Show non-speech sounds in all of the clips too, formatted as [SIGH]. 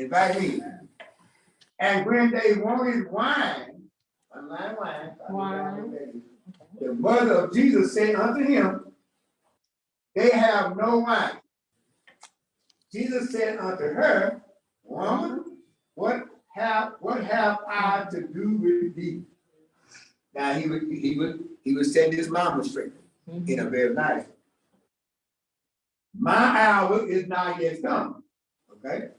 invite me. And when they wanted wine, unlike wine. Wine. The mother of Jesus said unto him, They have no wine. Jesus said unto her, Woman, what have, what have I to do with thee? Now, he would, he would, he would set his mama straight in a mm-hmm. very nice. My hour is not yet come, okay?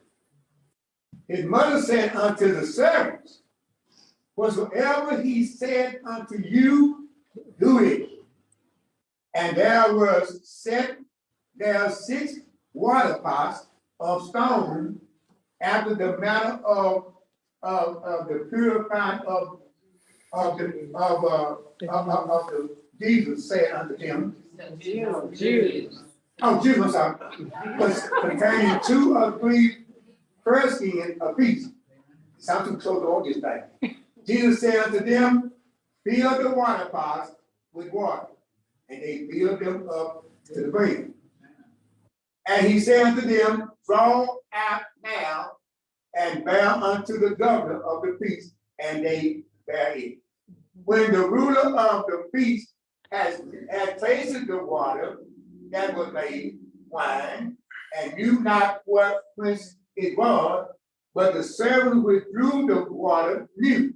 His mother said unto the servants, Whatsoever he said unto you, do it. And there was set there six water pots of stone after the manner of, of, of the purifying of, of the, of, uh, of, of, of the, Jesus said unto them, Jews. oh, Jews, I'm sorry, was containing two or three firkins apiece. Sound too close on this thing. Jesus said unto them, fill the water pots with water, and they filled them up to the brim. And he said unto them, draw out now and bear unto the governor of the feast, and they bear it. When the ruler of the feast has, had tasted the water that was made wine, and knew not what whence it was, but the servant withdrew the water knew.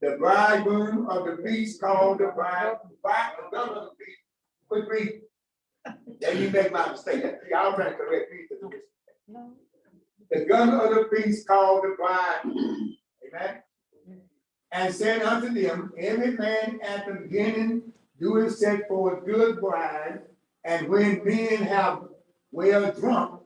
The bridegroom of the feast called the bride, bride, the governor of the feast, quick read. Then you make my mistake, y'all trying to correct me. The governor of the feast called the bride, amen? And said unto them, every man at the beginning doeth set for a good bride, and when men have well drunk,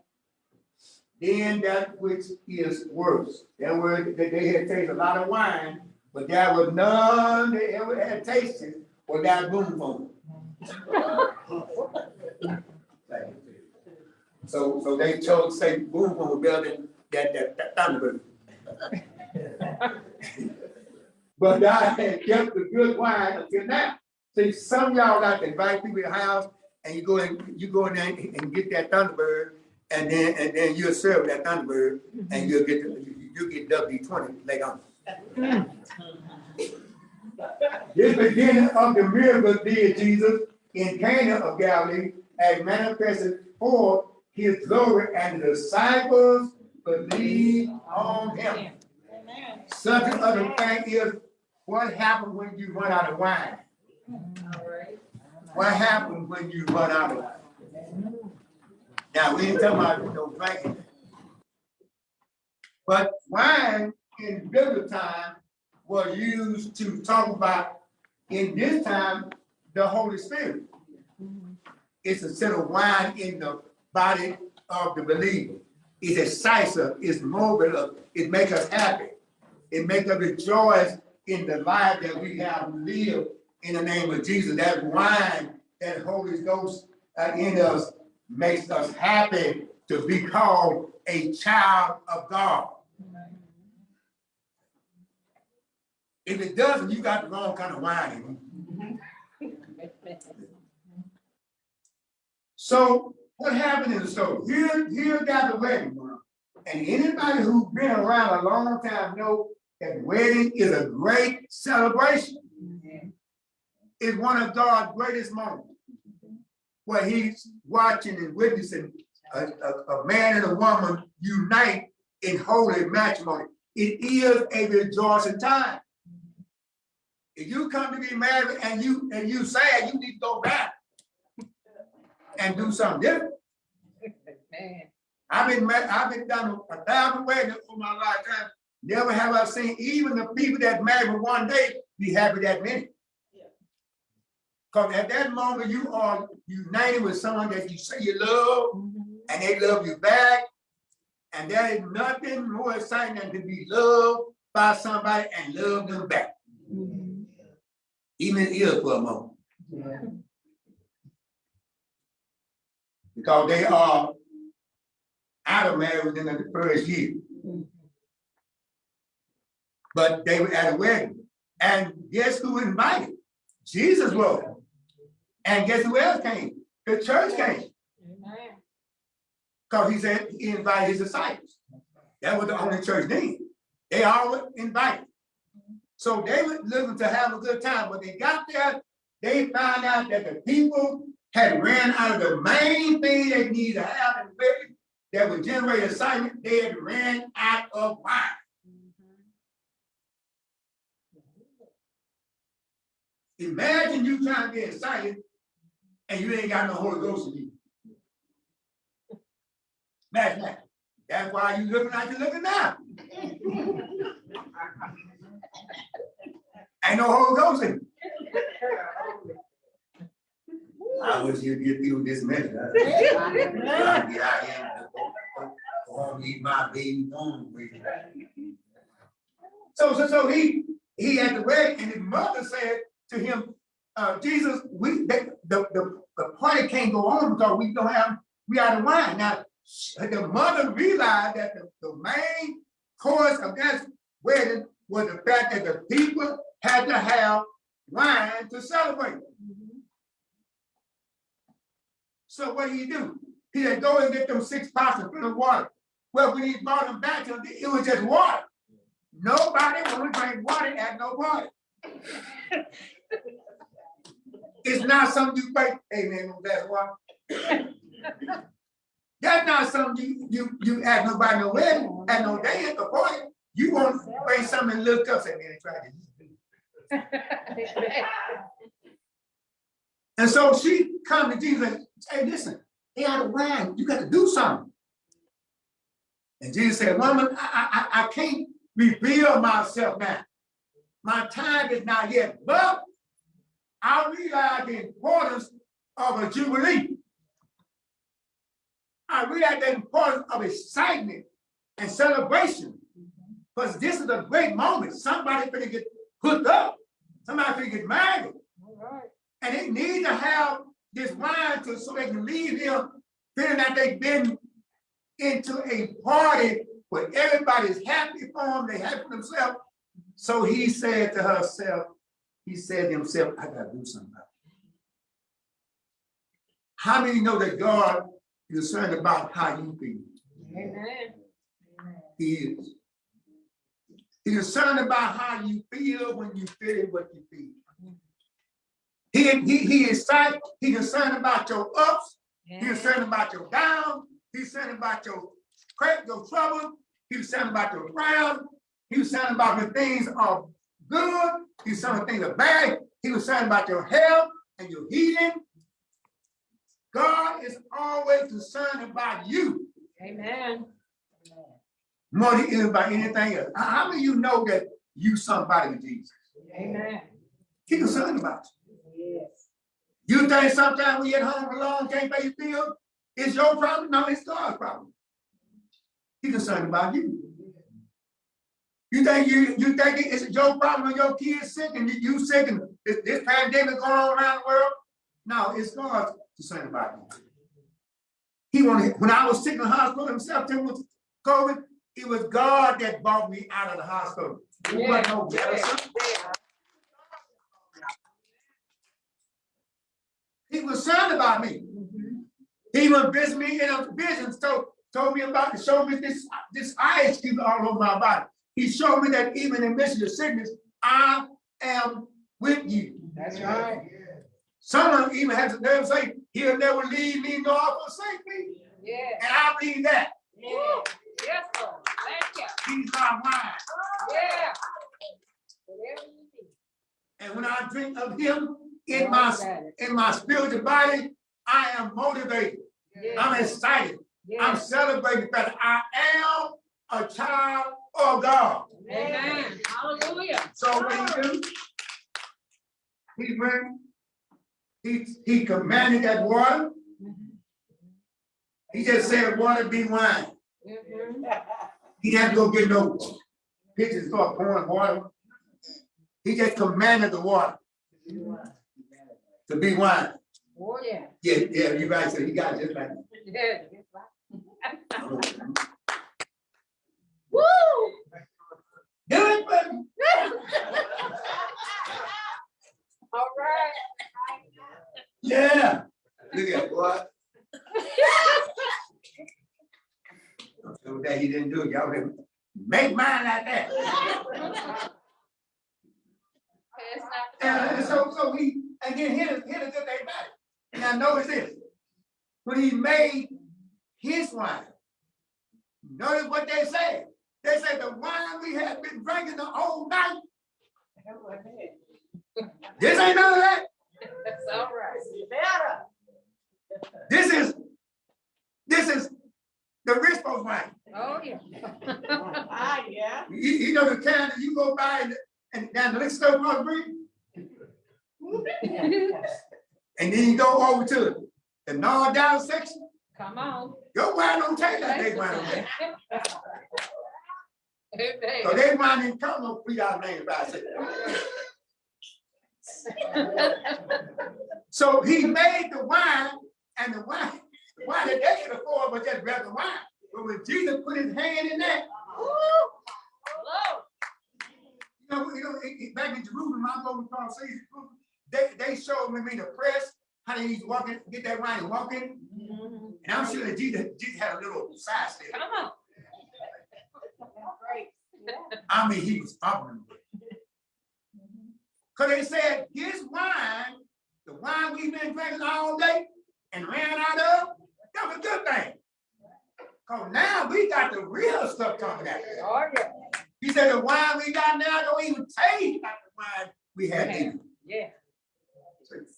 then that which is worse. That were, that they had tasted a lot of wine, but there was none they ever had tasted without room for them. So, so they chose, say, boom, boom, building that, that, that Thunderbird. But God had kept the good wine until now. See, some y'all like to invite people to the house and you go in, you go in there and get that Thunderbird and then, and then you'll serve that Thunderbird and you'll get, the- you- get W twenty later on. [LAUGHS] This beginning of the miracle did Jesus in Cana of Galilee and manifested forth his glory and the disciples believed on him. Subject of the thing is, what happens when you run out of wine? What happens when you run out of wine? Now, we ain't talking about no drinking. But wine in biblical time was used to talk about, in this time, the Holy Spirit. It's a set of wine in the body of the believer. It's excisive, it's mobile, it makes us happy. It makes us rejoice in the life that we have lived in the name of Jesus. That wine, that Holy Ghost uh, in us makes us happy to be called a child of God. If it doesn't, you got the wrong kind of wine. So what happened in the story? Here, here got the wedding, and anybody who's been around a long time know that wedding is a great celebration. It's one of God's greatest moments, where He's watching and witnessing a, a, a man and a woman unite in holy matrimony. It is a rejoicing time. If you come to be married and you and you sad, you need to go back and do something different. I've been I've been done a thousand weddings for my lifetime. Never have I seen even the people that married one day be happy that minute. Because at that moment you are united with someone that you say you love mm-hmm. and they love you back. And there is nothing more exciting than to be loved by somebody and love them back. Mm-hmm. Even ill for a moment. Because they are out of marriage within the first year. Mm-hmm. But they were at a wedding. And guess who invited? Jesus was. And guess who else came? The church came. Because he said he invited his disciples. That was the only church then. They all were invited. So they were looking to have a good time. When they got there, they found out that the people had ran out of the main thing they needed to have in village that would generate excitement. They had ran out of wine. Mm-hmm. Imagine you trying to be excited and you ain't got no Holy Ghost in you. That's why you looking like you're looking now. Ain't no Holy Ghost in you. I wish you'd get through this message. huh? Trying to get out here and go- go home, eat my baby with you. So, so, so he, he had the wedding and his mother said to him, uh, Jesus, we, the, the, the, the party can't go on because we don't have, we out of wine. Now, the mother realized that the, the main cause of that wedding was the fact that the people had to have wine to celebrate. So what did he do? He said, go and get them six pots and fill of water. Well, when he brought them back it was just water. Nobody want to drink water at no party. [LAUGHS] It's not something you hey no glass of water. That's not something you, you, you ask nobody no wedding, at no day at the party. You want to bring something and look up, say, man, try this. [LAUGHS] And so she come to Jesus and say, listen, they out of wine, you got to do something. And Jesus said, woman, I, I, I can't reveal myself now. My time is not yet, but I realize the importance of a jubilee. I realize the importance of excitement and celebration. Because this is a great moment. Somebody gonna get hooked up. Somebody gonna get married. And they need to have this wine to, so they can leave here feeling that they've been into a party where everybody's happy for them, they happy for themselves. So he said to herself, he said to himself, I gotta do something about it. How many know that God is concerned about how you feel? Amen. He is. He's concerned about how you feel when you feel what you feel. He, he, he is sight, he's concerned about your ups, he's concerned about your downs, he's concerned about your crack, your trouble, he's concerned about your frown, he's concerned about when things are good, he's saying things are bad, he was saying about your health and your healing. God is always concerned about you Amen. more than he is about anything else. How many of you know that you somebody with Jesus? Amen. He's concerned about you. Yes. You think sometimes when you're at home alone, can't pay your bill, it's your problem? No, it's God's problem. He's concerned about you. You think you you think it's your problem when your kid's sick and you, you sick and this, this pandemic going on around the world? No, it's God God's concerned about you. He wanted when I was sick in the hospital himself, Tim was COVID. It was God that brought me out of the hospital. It wasn't no medicine. He was concerned about me. Mm-hmm. He even visited me in a vision, so told me about, showed me this, this eye excuse all over my body. He showed me that even in midst of sickness, I am with you. That's right. Someone even has the nerve to say, he'll never leave me nor forsake me. Yeah. And I believe that. Yeah. Yes, Lord. Thank you. He's my mind. Yeah. Whatever you need. And when I drink of him in my, in my spiritual body, I am motivated. Yeah. I'm excited. I'm celebrating that I am a child of God. Amen. Hallelujah. So what he do? He went, he, he commanded that water. He just said, water be wine. He didn't have to go get no pitchers, start pouring water. He just commanded the water to be wine. Oh, yeah. Yeah, yeah, you right, so he got it just like. that. Yeah. [LAUGHS] Woo! Do it, baby. [LAUGHS] All right. Yeah. Look at what? So That [LAUGHS] he didn't do it. y'all didn't make mine like that. [LAUGHS] Pass out the And, so, so he, then here's, here's the good thing about it. Now notice this. When he made his wine, notice what they said. They said the wine we had been drinking the whole night, this ain't none of that. That's all right. This is, this is the rich folks wine. Oh, yeah. [LAUGHS] Ah, yeah. You, you know the kind that you go by and, and down the liquor store across the and then you go over to the non down section, Come on. your wine don't taste like they wine on there. [LAUGHS] Amen. So they wine didn't come no three dollar ninety five cents. So he made the wine and the wine, the wine that they could afford was just regular wine. But when Jesus put his hand in that, you know, you know, back in Jerusalem, I go to Paul says, they, they showed me the press, how they used to walk in, get that wine and walk in. Mhm. And I'm sure that Jesus, Jesus had a little side step. Come on. I mean, he was fumbling. with it. Mm-hmm. Cause they said his wine, the wine we've been drinking all day and ran out of, that was a good thing. Cause now we got the real stuff coming out. Oh, yeah. He said the wine we got now don't even taste like the wine we had then. Yeah.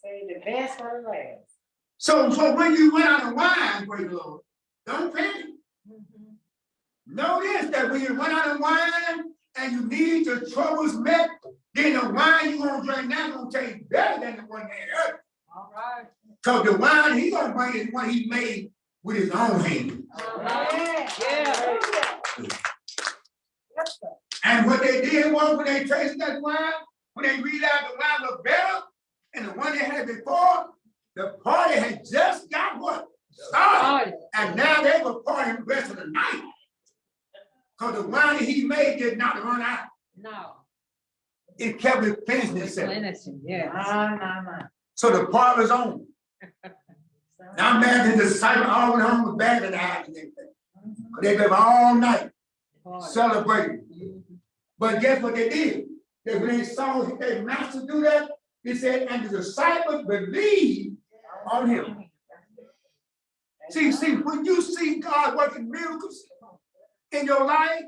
Say the best for the last. So, so when you run out of wine, praise the Lord, don't panic. This, that when you run out of wine and you need your troubles met, then the wine you're gonna drink now gonna taste better than the one that hurt. All right. Cause the wine he gonna bring is one he made with his own hand. All right. Yeah. And what they did was when they tasted that wine, when they realized the wine was better and the one they had before, the party had just got what? Started. Oh, And now they were partying the rest of the night. Cause the wine he made did not run out. no. It kept replenishing itself. Replenishing, yeah. So the party was on. [LAUGHS] Now imagine the disciples all went home with bad in the house and everything. 'Cause They been all night celebrating. But guess what they did? They, when they saw their master do that, he said, and the disciples believed on him. See, see, when you see God working miracles in your life,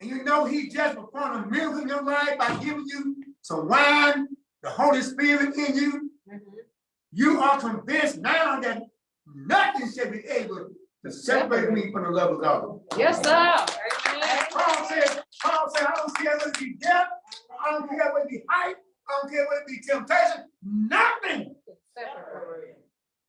and you know he just performed a miracle in your life by giving you some wine, the Holy Spirit in you, Mhm. you are convinced now that nothing shall be able to separate me from the love of God. Yes, sir. Paul said, Paul said, I don't care whether it be death, I don't care whether it be height, I don't care whether it be temptation, nothing Separate.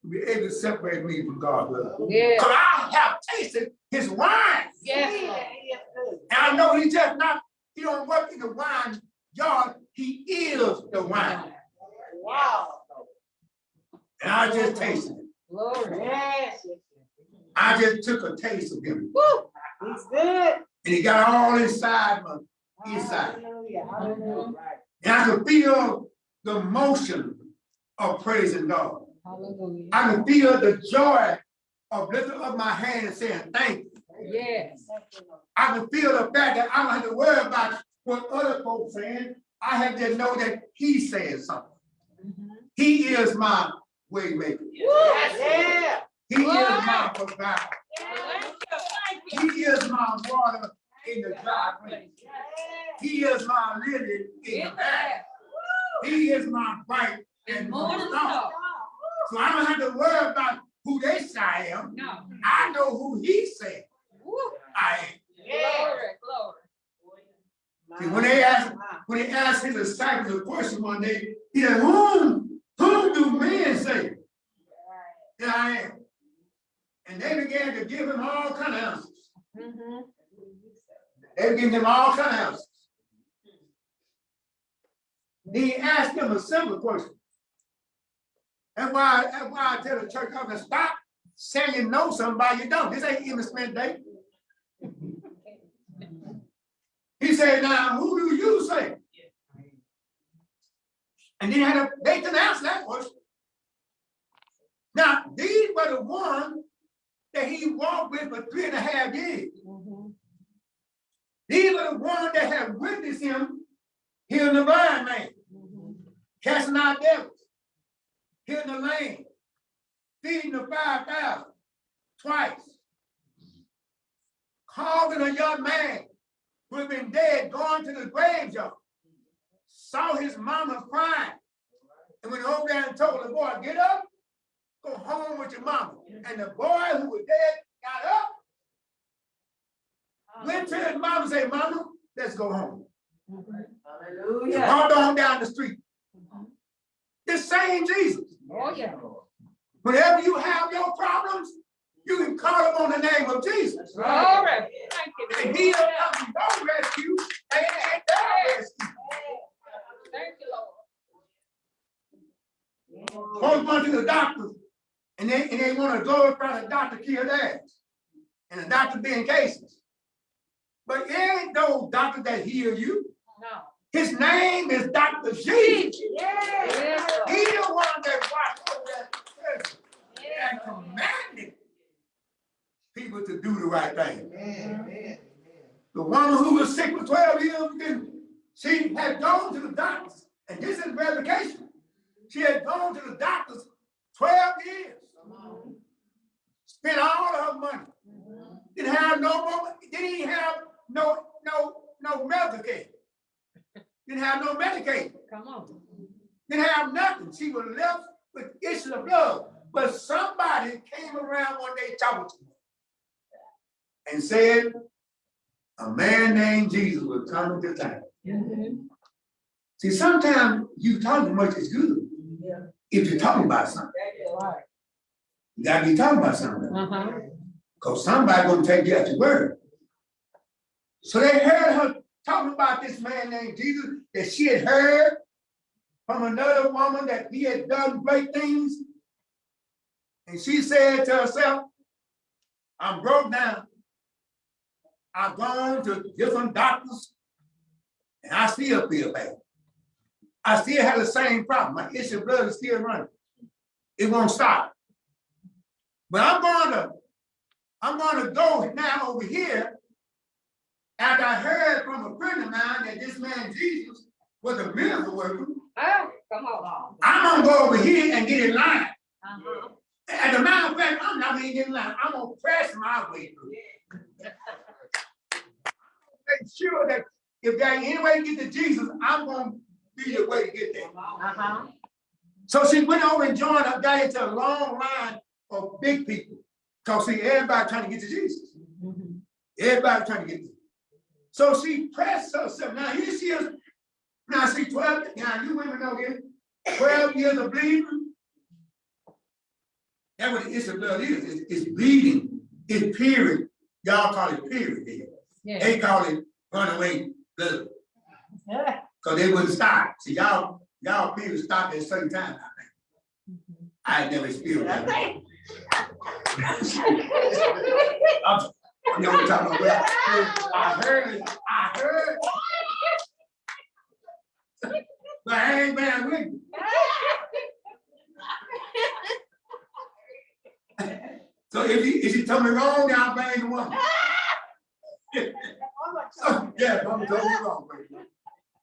will be able to separate me from God's love. Yeah. Because I have tasted wine. Yes, Yeah, Lord. yes, good. And I know he just not, he don't work in the wine yard, he is the wine. Wow. And I just tasted it. Glory. Yes, yes, I just took a taste of him. Woo. He's good. And he got all inside my, Inside. Hallelujah, hallelujah, and I could feel the motion of praising God. Hallelujah. I can feel the joy of lifting up my hand and saying thank you. Yes. I can feel the fact that I don't have to worry about what other folks saying. I have to know that he's saying something. Mhm. He is my way maker. Yeah. He is my provider. Thank you. Thank He is my water in the dry place. He is my lily in the valley. He is my bright and morning Morning star. star. So I don't have to worry about who they say I am. No. I know who he said Woo. I am. Glory, glory. See, when they ask- When he asked his disciples a question one day, he said, whom, whom do men say that I am? And they began to give him all kind of answers. Mhm. They were giving him all kind of answers. Then he asked them a simple question. That's why, that's why I tell the church, I'm gonna stop saying you know somebody you don't. This ain't even spent day. He said, now, who do you say? And then he had a, they couldn't answer that question. Now, these were the ones that he walked with for three and a half years. These were the ones that had witnessed him healing the blind man, casting out devils, healing the lame, feeding the five thousand twice, calling a young man who had been dead going to the graveyard, saw his mama crying, and went over there and told the boy, get up, go home with your mama. And the boy who was dead got up, went to his mama and said, mama, let's go home. Hallelujah. Walked on down the street. The same Jesus. Oh, yeah. Whenever you have your problems, you can call upon the name of Jesus. Glory. Thank you. And he'll come to your rescue and and their rescue. Thank you, Lord. Folks going to the doctor and they, and they want to glorify the doctor kill theirs. And the doctor being cases. But it ain't no doctor that heal you. No. His name is Dr. Jesus. Yes, Lord. He the one that watched over that prison and commanded people to do the right thing. Amen. The woman who was sick for 12 years, didn't- she had gone to the doctors, and this is verification. She had gone to the doctors 12 years, spent all of her money, didn't have no more, didn't even have no, no, no medical care. Didn't have no Medicaid, Come on. didn't have nothing. She was left with issues of blood. But somebody came around one day talking to her and said, a man named Jesus was coming to town. Mhm. See, sometimes you talk too much is good. Yeah. If you're talking about something, you gotta be talking about something, Uh-huh. cause somebody gonna take you at your word. So they heard her talking about this man named Jesus that she had heard from another woman that he had done great things. And she said to herself, I'm broke now. I've gone to different doctors and I still feel bad. I still have the same problem. My issue of blood is still running. It won't stop. But I'm going to, I'm going to go now over here. After I heard from a friend of mine that this man Jesus was a miracle worker, Oh, come on. I'm gonna go over here and get in line. Uh-huh. As a matter of fact, I'm not gonna get in line. I'm gonna press my way through. Make sure that if there ain't any way to get to Jesus, I'm gonna be the way to get there. Uh-huh. So she went over and joined up, got into a long line of big people. Cause see, everybody trying to get to Jesus. Mhm. Everybody trying to get to. So she pressed herself. Now here she is. Now see, 12, now you women know this, 12 years of bleeding. That's what the issue of blood is. It's, it's bleeding. It's period. Y'all call it period here. Yeah. They call it runaway blood. Yeah. [LAUGHS] Cause they wouldn't stop. See, y'all, y'all period stop at a certain time, I think. Mm-hmm. I had never experienced that. [LAUGHS] I'm, you know what I'm talking about? I heard, I heard. But I ain't been with you. [LAUGHS] So if you, if you tell me wrong, I'll bang the woman. So, yeah, I'm totally wrong, baby.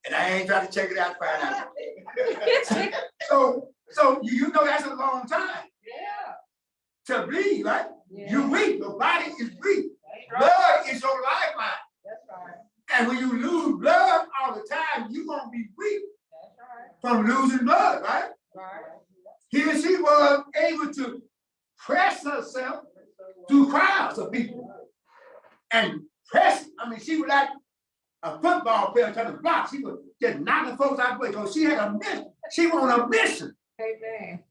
And I ain't trying to check it out, to find out. [LAUGHS] So, so you, you know that's a long time Yeah. to bleed, right? Yeah. You weak, your body is weak. Right. Blood is your lifeline. That's right. And when you lose blood all the time, you're gonna be weak That's right. from losing blood, right? Right. Here she was able to press herself through crowds of people. And press, I mean, she was like a football player trying to block. She was just knocking folks out the way because she had a mission. She was on a mission. Amen.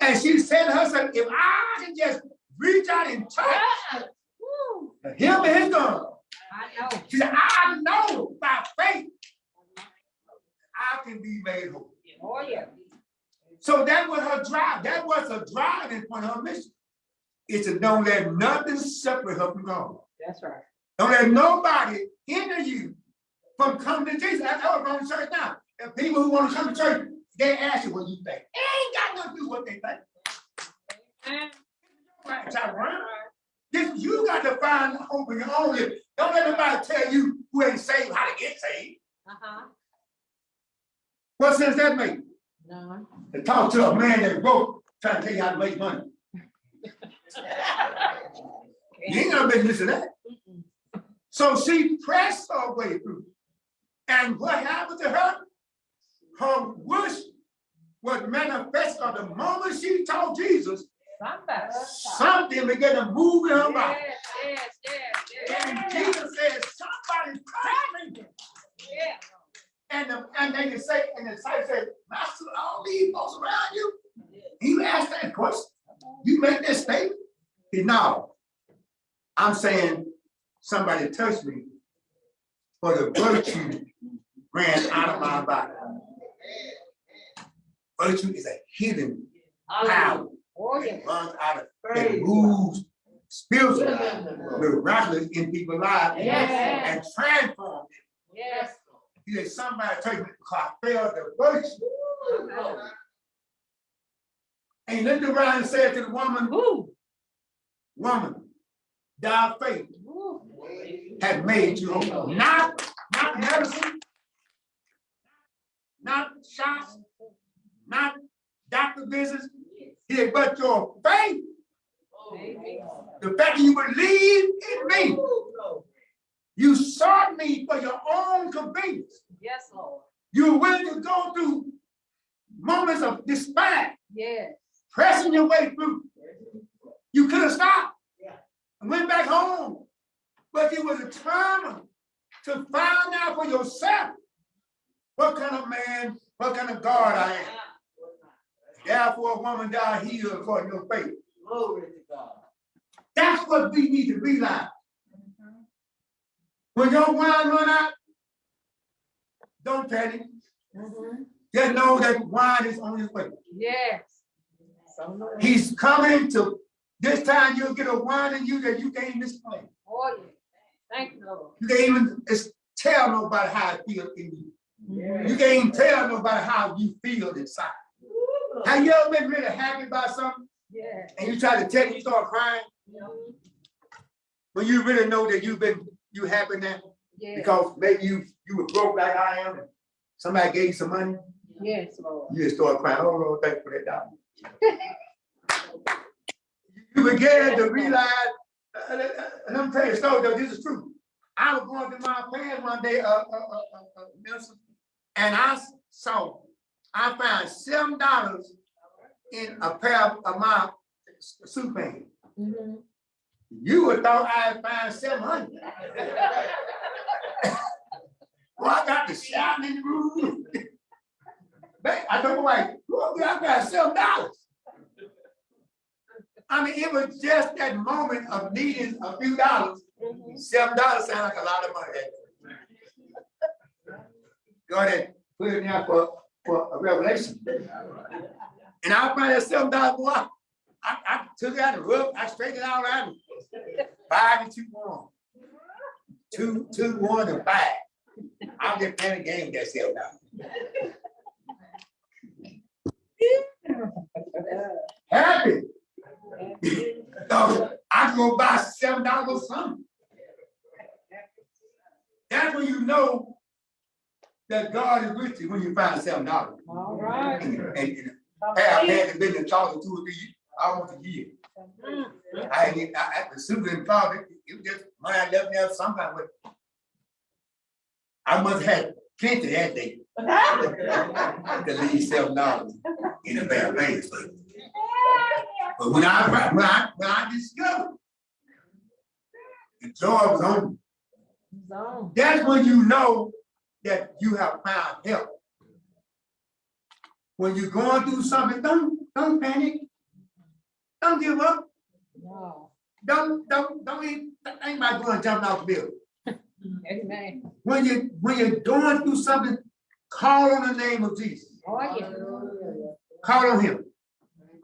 And she said to herself, if I can just reach out and touch Ah, woo. him and his gun. I know. She said, I know by faith I can be made whole. Oh, yeah. So that was her drive. That was her drive in front of her mission. It's to don't let nothing separate her from God. That's right. Don't let nobody hinder you from coming to Jesus. That's how we're going to church now. And people who want to come to church, they ask you what you think. It ain't got nothing to do with what they think. Right. This, you got to find the hope in your own life. Don't let nobody tell you who ain't saved how to get saved. Uh-huh. What sense that make? None. To talk to a man that broke, trying to tell you how to make money. [LAUGHS] You ain't gonna make this of that. So she pressed her way through. And what happened to her? Her wish was manifest on the moment she told Jesus, Somebody. something began to move in her. Yes, yes, yes, And. Jesus said, somebody's coming. Yeah. And the, and they can say, and the disciple said, Master, all these folks around you, you asked that question, you make that statement? No. I'm saying somebody touched me for the virtue ran out of my body. Virtue is a hidden power. It runs out of, it moves spiritually, miraculous in people's lives Yes. and transforms them. Yes. He said, somebody touched me because I felt the virtue. And he looked around and said to the woman, Woo. woman, thy faith Woo. Has made you whole. Not, not medicine, not shots, not doctor visits. Said, but your faith. The fact that you believe in me, you sought me for your own convenience. Yes, Lord. You were willing to go through moments of despair, Yes. pressing your way through. You could have stopped and went back home, but you were determined to find out for yourself what kind of man, what kind of God I am. Therefore, a woman died healed according to your faith. Glory to God. That's what we need to realize. When your wine run out, don't panic. Mhm. Just know that wine is on his way. Yes. He's coming to, this time you'll get a wine in you that you can't explain. Oh, yeah. Thank you, Lord. You can't even tell nobody how it feels in you. Yeah. You can't even tell nobody how you feel inside. Have you ever been really happy about something Yeah. and you try to tell it, you start crying? Mhm. When you really know that you've been, you happy now? Yeah. Because maybe you, you were broke like I am, and somebody gave you some money, Yes, Lord. you just start crying, oh Lord, thank you for that dollar. [LAUGHS] You began to realize, uh, uh, uh, and I'm telling you a story, though, this is true. I was going through my pants one day, uh, uh, uh, uh, uh, and I saw, I found seven dollars in a pair of my suit pants. Mhm. You would thought I had found seven hundred. [LAUGHS] Well, I got the shouting in the room. [LAUGHS] I told my wife, I got seven dollars. I mean, it was just that moment of needing a few dollars. Mhm. Seven dollars sound like a lot of money. Go ahead, put it there for, for a revelation. And I found that seven dollars, boy, I, I took it out and rubbed, I straightened it out around. Five and two one. Two, two, one, and five. I'm just playing a game with that seven dollars. Happy. So I go buy seven dollars something. That's when you know that God is with you when you find seven dollars. All right. And, and, and have had been in charge two or three, years, almost a year. Mm. I, I, I, the super in charge, it was just money I left there sometime with. I must have plenty that day [LAUGHS] to leave seven dollars in a bad place. But when I, when I, when I discovered the joy was on me, that's when you know that you have found help. When you're going through something, don't, don't panic. Don't give up. No. Don't, don't, don't even, think about going jumping off the building. [LAUGHS] Amen. When you, when you're going through something, call on the name of Jesus. Oh, yeah. Call on him.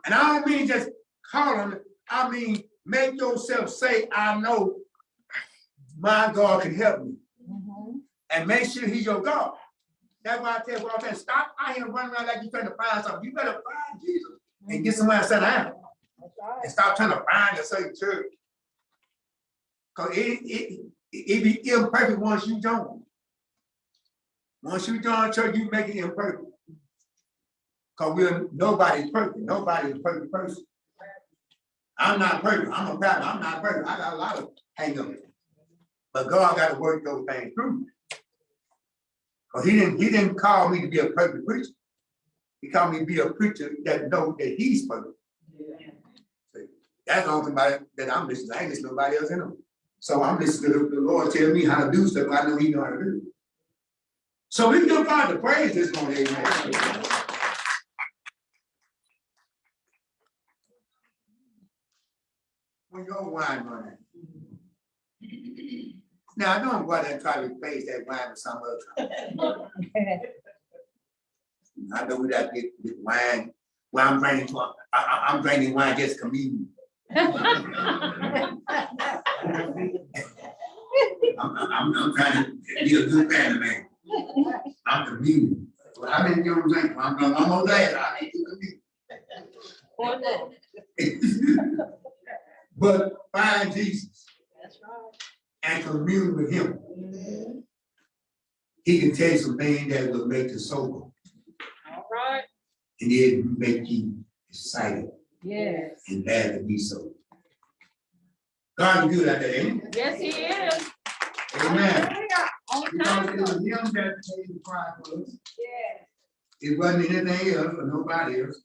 And I don't mean just him, I mean, make yourself say, I know my God can help me. Mhm. And make sure he's your God. That's why I tell you, saying, stop out here running around like you're trying to find something. You better find Jesus and get somewhere to sit down. Right. And stop trying to find a certain church. Cause it, it, It, it be imperfect once you join. Once you join church, you make it imperfect. Cause we're, nobody's perfect, nobody's a perfect person. I'm not perfect, I'm a pastor, I'm not perfect, I got a lot of hang ups. But God got to work those things through. Cause he didn't, he didn't call me to be a perfect preacher. He called me to be a preacher that know that he's perfect. That's the only thing that I'm listening, to. I ain't listening to nobody else in them. So I'm listening to the Lord tell me how to do stuff I know he know how to do. So we give God the praise this morning, amen. When your wine running. Now, I don't go out there and try to replace that wine with some other. I know we got to get get wine, well, I'm drinking, I, I'm drinking wine just communion. I'm, I'm, I'm trying to be a good family man. I'm communion. Well, I didn't give them drink, I'm, I'm almost there, I need to communion. But find Jesus That's right. and commune with him. Mm-hmm. He can tell you some things that will make you sober, All right. and then make you excited Yes. and glad to be so. God is good at that, ain't Yes, he is. Amen. Because it was him that paid the price for us. Yes. It wasn't anything else or nobody else.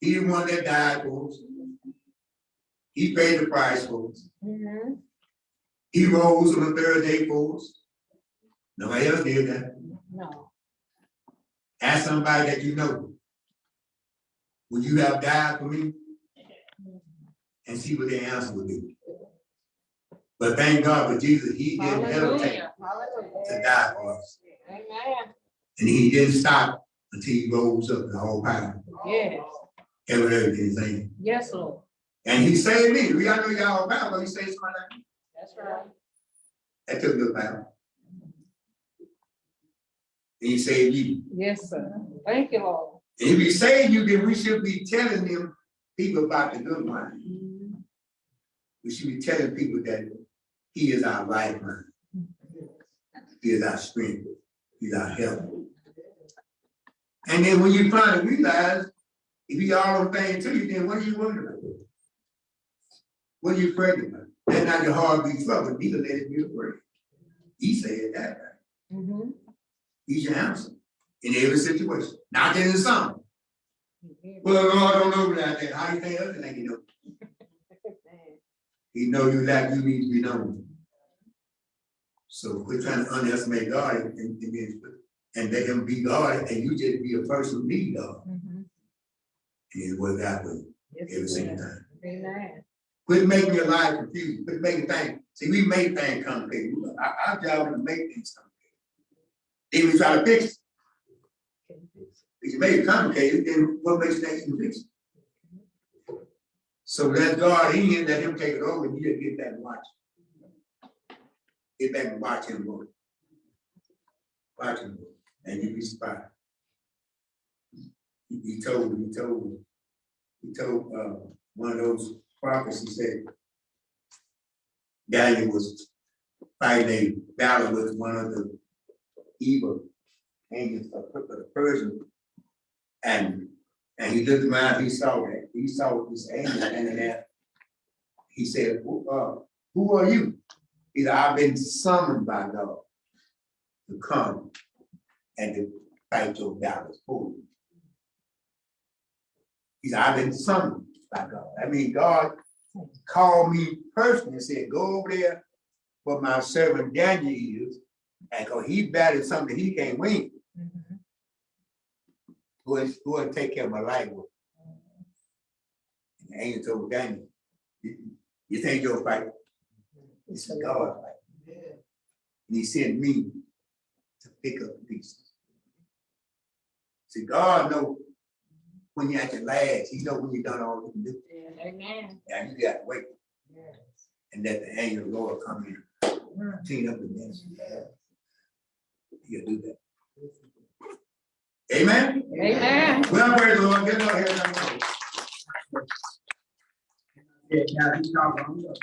He the one that died for us. He paid the price for us. Mm-hmm. He rose on the third day for us. Nobody else did that. No. Ask somebody that you know. Would you have died for me? And see what the answer would be. But thank God for Jesus, he didn't hesitate to die for us. Amen. And he didn't stop until he rose up the whole power. Yes. Ever heard his name. Yes, Lord. And he saved me. We all know y'all about, but he saved somebody like me. That's right. That took a while. And he saved you. Yes, sir. Thank you, Lord. And if he saved you, then we should be telling them people about the good one. We should be telling people that he is our lifeline. He is our strength. He's our help. And then when you finally realize, if he all things to you, then what are you worried about? What are you afraid about? That's not your heartbeat trouble, neither let it be afraid. He said that, right? Mm-hmm. He's your answer in every situation, not just in some. Well, Lord, don't know about that. How you think other than you know? [LAUGHS] He know you like you need to be known. So we're trying to underestimate God and, and, and- and let him be God and you just be a person who need God. Mhm. And it out with you every single time. Amen. Quit making your life confused. Quit making things. See, we make things complicated. Our, our job is to make things complicated. Then we try to fix it. If you make it complicated, then what makes think you fix it? So let God in, let him take it over, and you just get back and watch. Get back and watch him work. Watch him work, and you be surprised. He, told, he told, he told, uh, one of those prophets, he said, Daniel was fighting a battle with one of the evil angels of of Persian. And, and he looked around, he saw that, he saw this angel standing there. He said, who, uh, who are you? He said, I've been summoned by God to come and to fight your battles for you. He said, I've been summoned by God. I mean, God called me personally and said, go over there where my servant Daniel is, and cause he battled something he can't win. Mhm. Go and, go and take care of my life. with. And the angel told Daniel, you, think you'll fight? It's God fight. And he sent me to pick up the pieces. See, God know when you're at your last, he know when you done all you can do. Amen. And you gotta wait Yes. and let the angel of the Lord come in, mm-hmm. clean up the mess. He'll do that. Amen? Amen. Well, praise the Lord, get out here. Yeah, now he's talking.